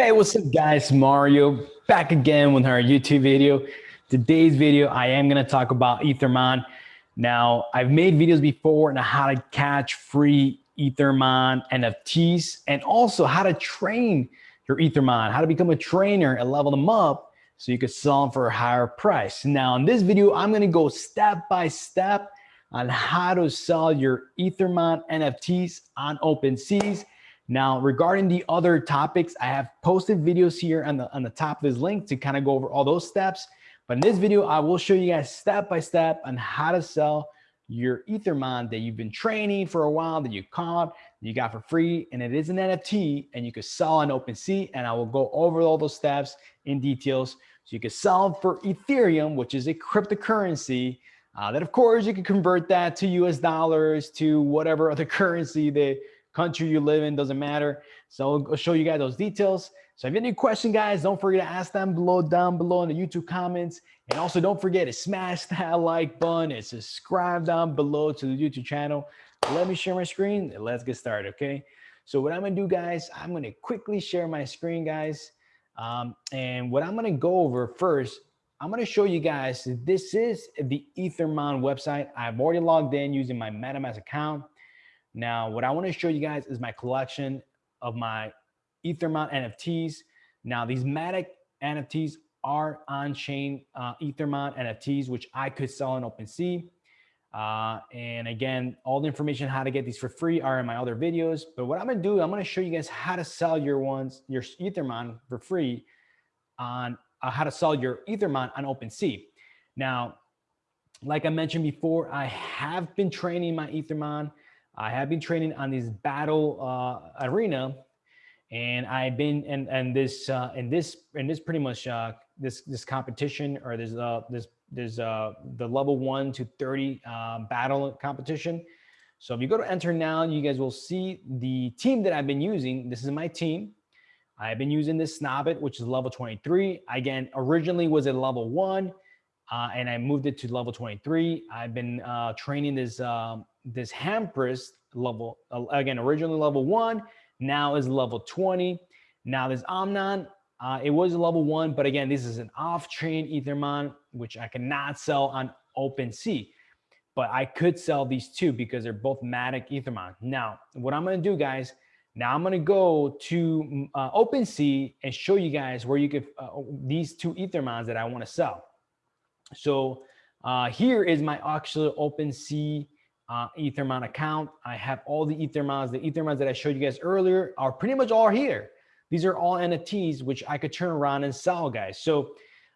Hey, what's up guys? Mario back again with our YouTube video. Today's video, I am gonna talk about Ethermon. Now, I've made videos before on how to catch free Ethermon NFTs and also how to train your Ethermon, how to become a trainer and level them up so you could sell them for a higher price. Now, in this video, I'm gonna go step by step on how to sell your Ethermon NFTs on OpenSeas now, regarding the other topics, I have posted videos here on the, on the top of this link to kind of go over all those steps. But in this video, I will show you guys step by step on how to sell your Ethermon that you've been training for a while, that you caught, you got for free, and it is an NFT, and you can sell on OpenSea, and I will go over all those steps in details. So you can sell for Ethereum, which is a cryptocurrency, uh, that of course you can convert that to US dollars, to whatever other currency that country you live in, doesn't matter. So I'll show you guys those details. So if you have any questions, guys, don't forget to ask them below, down below in the YouTube comments. And also don't forget to smash that like button and subscribe down below to the YouTube channel. Let me share my screen and let's get started, okay? So what I'm gonna do, guys, I'm gonna quickly share my screen, guys. Um, and what I'm gonna go over first, I'm gonna show you guys, this is the Ethermon website. I've already logged in using my MetaMask account. Now, what I want to show you guys is my collection of my Ethermon NFTs. Now, these Matic NFTs are on-chain uh, Ethermon NFTs, which I could sell on OpenSea. Uh, and again, all the information how to get these for free are in my other videos. But what I'm gonna do, I'm gonna show you guys how to sell your ones, your Ethermon for free on uh, how to sell your Ethermon on OpenSea. Now, like I mentioned before, I have been training my Ethermon I have been training on this battle uh, arena, and I've been and and this uh, in this in this pretty much uh, this this competition or this uh this there's uh the level one to 30 uh, battle competition. So if you go to enter now, you guys will see the team that I've been using. This is my team. I've been using this Snobbit, which is level 23. Again, originally was at level one, uh, and I moved it to level 23. I've been uh, training this um, this Hampress level, uh, again, originally level one, now is level 20. Now this Omnon, uh, it was level one, but again, this is an off-chain Ethermon, which I cannot sell on OpenSea. But I could sell these two because they're both Matic Ethermon. Now, what I'm gonna do, guys, now I'm gonna go to mm, uh, OpenSea and show you guys where you could, uh, these two Ethermons that I wanna sell. So uh, here is my actual OpenSea uh, Ethermon account. I have all the Ethermons. The Ethermons that I showed you guys earlier are pretty much all here. These are all NFTs, which I could turn around and sell, guys. So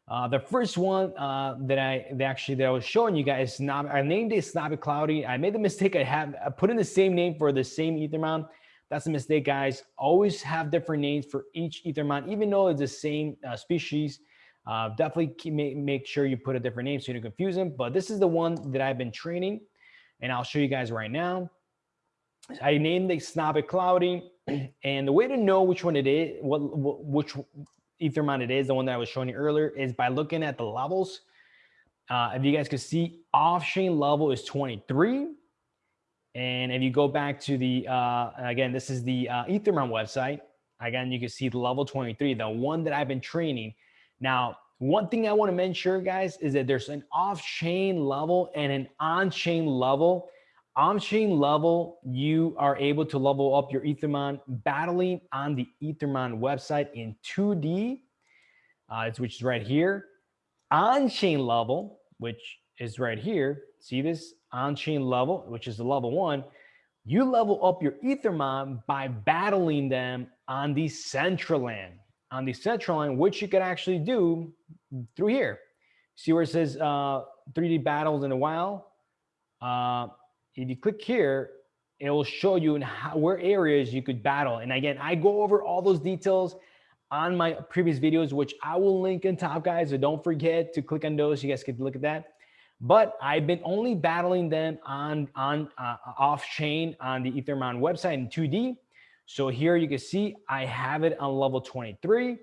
uh, the first one uh, that I that actually that I was showing you guys, I named it Snobby Cloudy. I made the mistake. I have I put in the same name for the same Ethermon. That's a mistake, guys. Always have different names for each Ethermon, even though it's the same uh, species. Uh, definitely make, make sure you put a different name so you don't confuse them. But this is the one that I've been training and I'll show you guys right now. I named the Snobbit Cloudy, and the way to know which one it is, what, what which Ethermon it is, the one that I was showing you earlier, is by looking at the levels. Uh, if you guys can see, off-chain level is 23. And if you go back to the, uh, again, this is the uh, Ethermon website. Again, you can see the level 23, the one that I've been training. Now, one thing I want to mention, guys, is that there's an off-chain level and an on-chain level. On-chain level, you are able to level up your Ethermon battling on the Ethermon website in 2D, uh, which is right here. On-chain level, which is right here. See this on-chain level, which is the level one. You level up your Ethermon by battling them on the Decentraland on Decentraland, which you can actually do through here. See where it says uh, 3D battles in a while? Uh, if you click here, it will show you in how, where areas you could battle. And again, I go over all those details on my previous videos, which I will link in top, guys. So don't forget to click on those. You guys can look at that. But I've been only battling them on on uh, off chain on the Ethermon website in 2D. So here you can see I have it on level 23.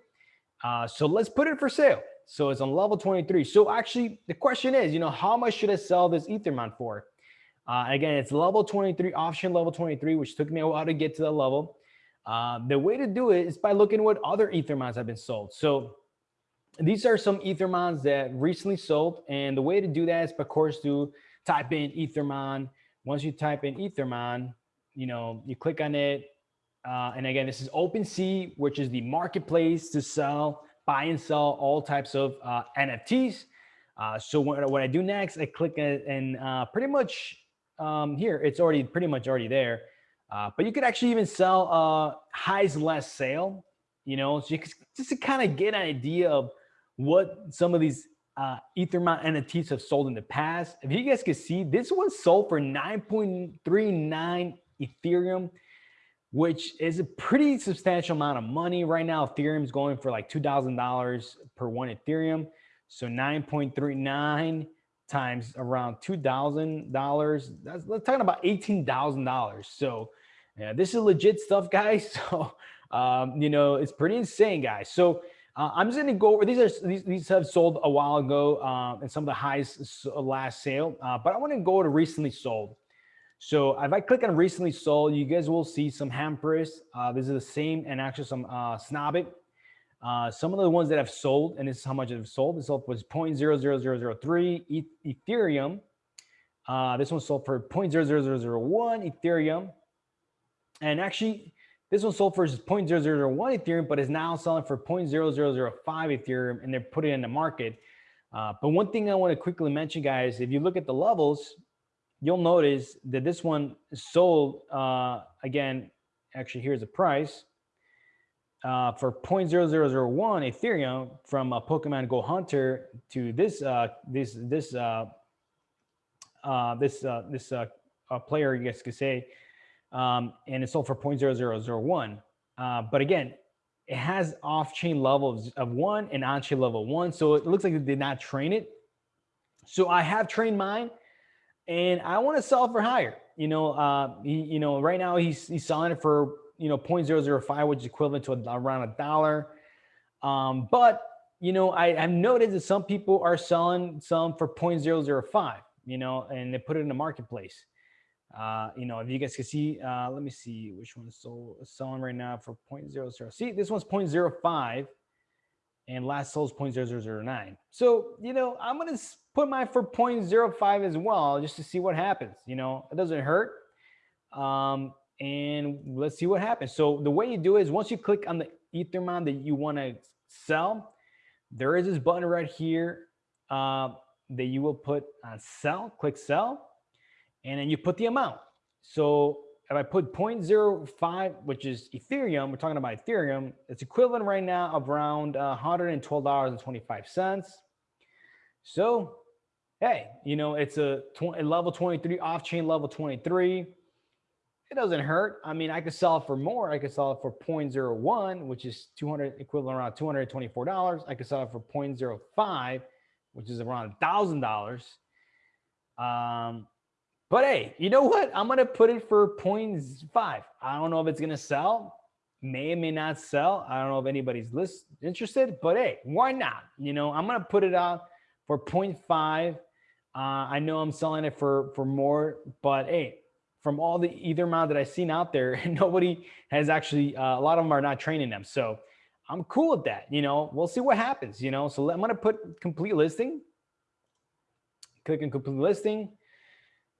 Uh, so let's put it for sale. So it's on level 23. So actually the question is, you know, how much should I sell this Ethermon for? Uh, again, it's level 23, option level 23, which took me a while to get to the level. Uh, the way to do it is by looking what other Ethermons have been sold. So these are some Ethermons that recently sold. And the way to do that is, of course, to type in Ethermon. Once you type in Ethermon, you know, you click on it. Uh, and again, this is OpenSea, which is the marketplace to sell, buy and sell all types of uh, NFTs. Uh, so what, what I do next, I click and uh, pretty much um, here, it's already pretty much already there. Uh, but you could actually even sell uh, highs less sale, you know, so you could, just to kind of get an idea of what some of these uh, Ethermon NFTs have sold in the past. If you guys can see, this one sold for 9.39 Ethereum, which is a pretty substantial amount of money. Right now, Ethereum is going for like $2,000 per one Ethereum. So 9.39 times around $2,000. That's let's talking about $18,000. So yeah, this is legit stuff, guys. So, um, you know, it's pretty insane, guys. So uh, I'm just going to go over, these are, these, these have sold a while ago uh, and some of the highest last sale, uh, but I want to go to recently sold. So if I click on recently sold, you guys will see some Hampers. Uh, this is the same and actually some uh, Snobit. Uh, some of the ones that have sold, and this is how much have sold. This sold was 0.00003 Ethereum. Uh, this one sold for 0.00001 Ethereum. And actually, this one sold for 0.0001 Ethereum, but is now selling for 0.0005 Ethereum, and they're putting it in the market. Uh, but one thing I want to quickly mention, guys, if you look at the levels, you'll notice that this one sold, uh, again, actually, here's the price uh, for 0.0001 Ethereum from a Pokemon Go Hunter to this uh, this this uh, uh, this uh, this uh, player, you guys could say, um, and it sold for 0.0001. Uh, but again, it has off-chain levels of one and on-chain level one, so it looks like they did not train it. So I have trained mine, and I want to sell for higher. You know, uh, he, you know, right now he's he's selling it for you know 0.005, which is equivalent to around a dollar. Um, but you know, I, have noticed that some people are selling some for 0.005, you know, and they put it in the marketplace. Uh, you know, if you guys can see, uh, let me see which one is sold, selling right now for 0.00. See, this one's 0.05 and last sold is 0.0009. So, you know, I'm going to put mine for 0.05 as well, just to see what happens. You know, it doesn't hurt. Um, and let's see what happens. So the way you do is once you click on the Ethermon that you want to sell, there is this button right here uh, that you will put on sell, click sell, and then you put the amount. So if I put 0.05, which is Ethereum, we're talking about Ethereum, it's equivalent right now of around uh, $112.25. So, hey, you know, it's a, a level 23, off-chain level 23 it doesn't hurt. I mean, I could sell it for more. I could sell it for 0.01, which is 200 equivalent around $224. I could sell it for 0.05, which is around $1,000. Um, but hey, you know what? I'm going to put it for 0.5. I don't know if it's going to sell. May or may not sell. I don't know if anybody's list interested, but hey, why not? You know, I'm going to put it out for 0.5. Uh, I know I'm selling it for, for more, but hey, from all the Ethermon that I've seen out there, nobody has actually, uh, a lot of them are not training them. So I'm cool with that. You know, we'll see what happens, you know, so I'm going to put complete listing, click on complete listing.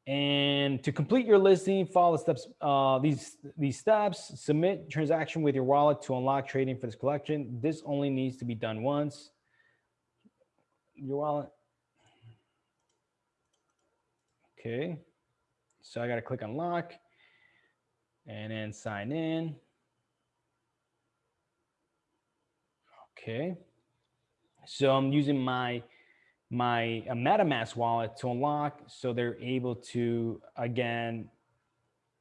And to complete your listing, follow the steps, uh, these, these steps, submit transaction with your wallet to unlock trading for this collection. This only needs to be done once. Your wallet. Okay. So I got to click on lock and then sign in. Okay. So I'm using my my uh, MetaMask wallet to unlock so they're able to again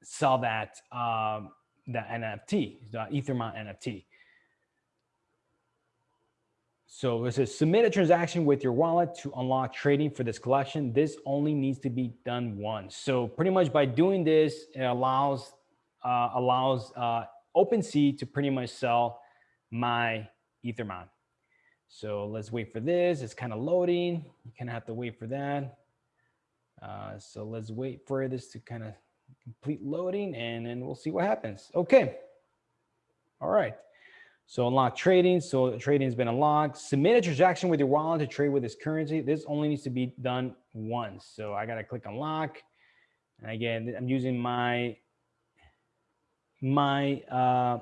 sell that um, the NFT, the Ethermon NFT. So it says submit a transaction with your wallet to unlock trading for this collection. This only needs to be done once. So pretty much by doing this, it allows uh, allows uh, OpenSea to pretty much sell my Ethermon. So let's wait for this. It's kind of loading. You kind of have to wait for that. Uh, so let's wait for this to kind of complete loading and then we'll see what happens. Okay. All right. So unlock trading. So trading has been unlocked. Submit a transaction with your wallet to trade with this currency. This only needs to be done once. So I got to click unlock. And again, I'm using my my uh,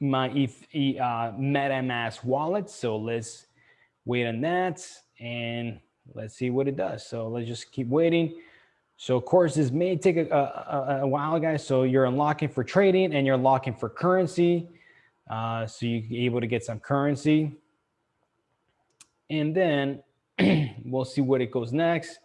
my ETH, uh, MetaMask wallet. So let's wait on that and let's see what it does. So let's just keep waiting. So of course, this may take a, a, a while, guys. So you're unlocking for trading and you're locking for currency. Uh, so you're able to get some currency. And then we'll see what it goes next.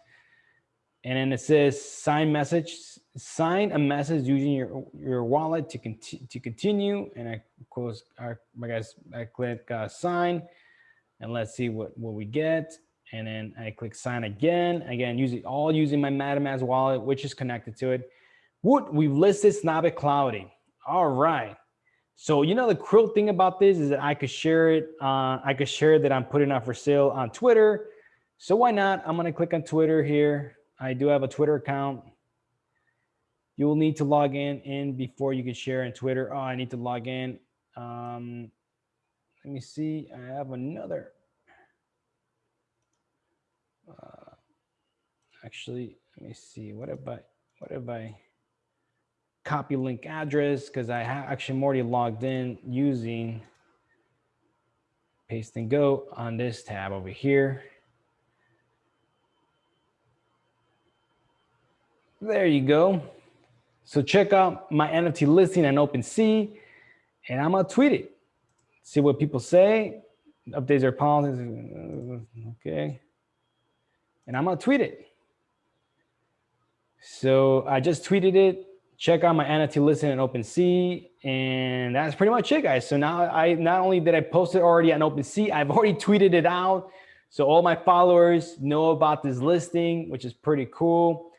And then it says sign message, sign a message using your, your wallet to, conti to continue. And I close, I, I guess I click uh, sign and let's see what, what we get. And then I click sign again, again, using all using my MetaMask wallet, which is connected to it. What we've listed Snobit Cloudy. All right. So, you know, the cool thing about this is that I could share it. Uh, I could share that I'm putting up for sale on Twitter. So why not? I'm going to click on Twitter here. I do have a Twitter account. You will need to log in in before you can share on Twitter. Oh, I need to log in. Um, let me see. I have another. Uh, actually, let me see. What if I, what if I copy link address? Because I have actually already logged in using paste and go on this tab over here. There you go. So check out my NFT listing on OpenSea and I'm gonna tweet it. See what people say, updates their policies, okay. And I'm gonna tweet it. So I just tweeted it. Check out my NFT listing on OpenSea, and that's pretty much it, guys. So now I not only did I post it already on OpenSea, I've already tweeted it out. So all my followers know about this listing, which is pretty cool.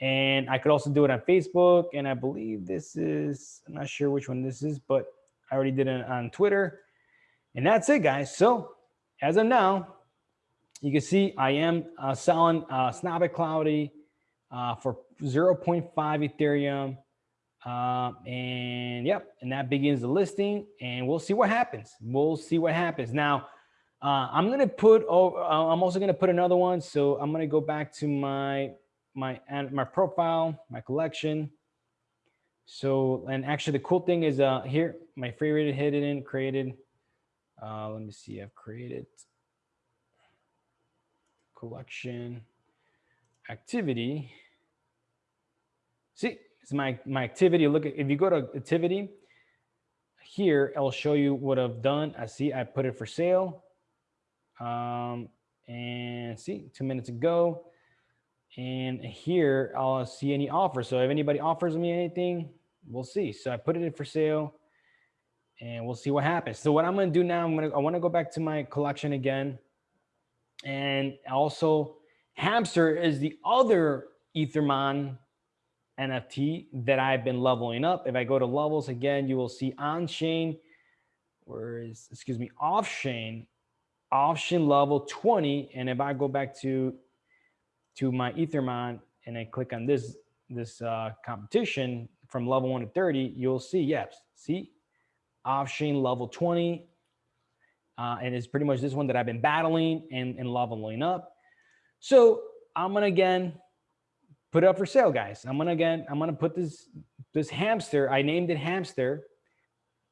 And I could also do it on Facebook. And I believe this is, I'm not sure which one this is, but I already did it on Twitter. And that's it, guys. So as of now, you can see I am uh, selling uh, Snobit Cloudy uh, for 0.5 Ethereum. Uh, and yep, and that begins the listing and we'll see what happens. We'll see what happens. Now, uh, I'm going to put, oh, I'm also going to put another one. So I'm going to go back to my my and my profile, my collection. So, and actually the cool thing is uh, here, my favorite hidden in created. Uh, let me see, I've created collection activity. See, it's my, my activity. Look at, if you go to activity here, I'll show you what I've done. I see I put it for sale. Um, and see, two minutes ago, and here I'll see any offers. So if anybody offers me anything, we'll see. So I put it in for sale and we'll see what happens. So what I'm going to do now, I'm going to, I want to go back to my collection again. And also Hamster is the other Ethermon NFT that I've been leveling up. If I go to levels again, you will see on chain, where is, excuse me, off chain, off chain level 20. And if I go back to to my Ethermon and I click on this, this uh, competition from level one to 30, you'll see, yes, see, off-chain level 20. Uh, and it's pretty much this one that I've been battling and, and leveling up. So I'm gonna again put it up for sale, guys. I'm gonna again, I'm gonna put this this hamster. I named it hamster,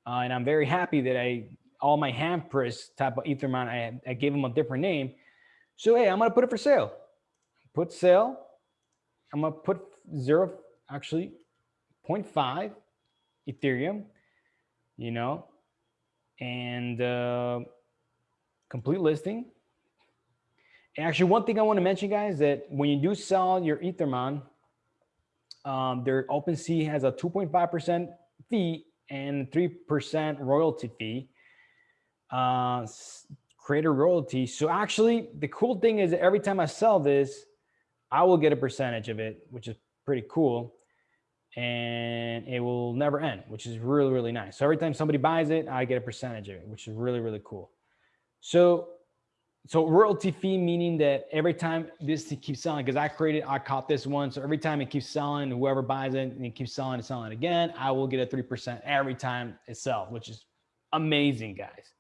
uh, and I'm very happy that I all my hampress type of Ethermon. I, I gave them a different name. So hey, I'm gonna put it for sale put sale. I'm gonna put zero, actually 0.5 Ethereum, you know, and uh, complete listing. And actually, one thing I want to mention, guys, that when you do sell your Ethermon, um, their OpenSea has a 2.5% fee and 3% royalty fee, uh, creator royalty. So actually, the cool thing is every time I sell this, I will get a percentage of it, which is pretty cool. And it will never end, which is really, really nice. So every time somebody buys it, I get a percentage of it, which is really, really cool. So so royalty fee meaning that every time this keeps selling, because I created, I caught this one. So every time it keeps selling, whoever buys it and it keeps selling and selling again, I will get a 3% every time it sells, which is amazing, guys.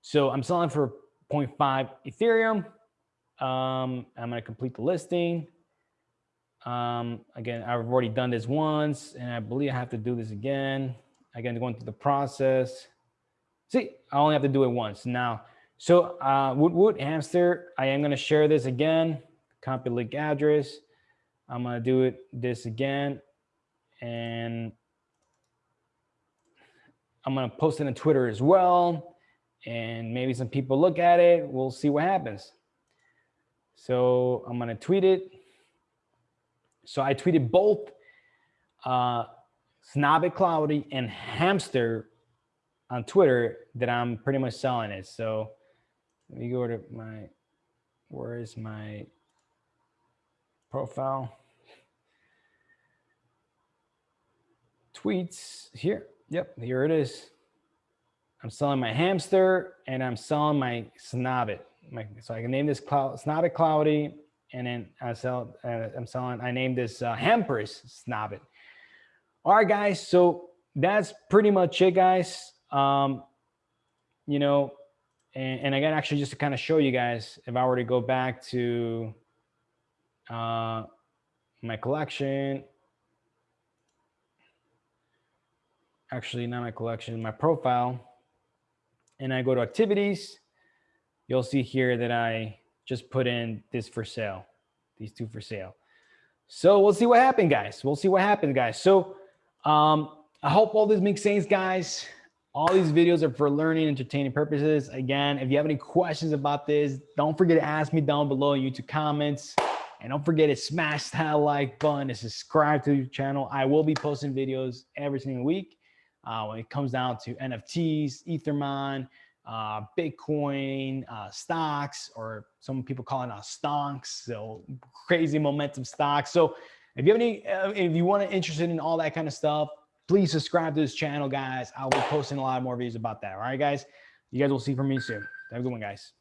So I'm selling for 0.5 Ethereum. Um, I'm going to complete the listing. Um, again, I've already done this once and I believe I have to do this again. Again, going through the process. See, I only have to do it once. Now, so uh, Wood Wood Hamster, I am going to share this again, copy link address. I'm going to do it this again. And I'm going to post it on Twitter as well. And maybe some people look at it. We'll see what happens. So I'm going to tweet it. So I tweeted both uh, Snobby Cloudy and Hamster on Twitter that I'm pretty much selling it. So let me go to my, where is my profile? Tweets here. Yep, here it is. I'm selling my hamster and I'm selling my snobbit. So I can name this cloud, snobbit cloudy and then I sell, uh, I'm selling, I named this uh, Hamper's snobbit. All right, guys. So that's pretty much it, guys. Um, you know, and, and again, actually, just to kind of show you guys, if I were to go back to uh, my collection, actually not my collection, my profile, and I go to activities, you'll see here that I just put in this for sale, these two for sale. So we'll see what happened, guys. We'll see what happens, guys. So um, I hope all this makes sense, guys. All these videos are for learning, entertaining purposes. Again, if you have any questions about this, don't forget to ask me down below in YouTube comments. And don't forget to smash that like button and subscribe to the channel. I will be posting videos every single week uh, when it comes down to NFTs, Ethermon, uh, Bitcoin, uh, stocks, or some people call it uh, stonks, so crazy momentum stocks. So if you have any, uh, if you want to interested in all that kind of stuff, please subscribe to this channel, guys. I'll be posting a lot more videos about that. All right, guys. You guys will see from me soon. Have a good one, guys.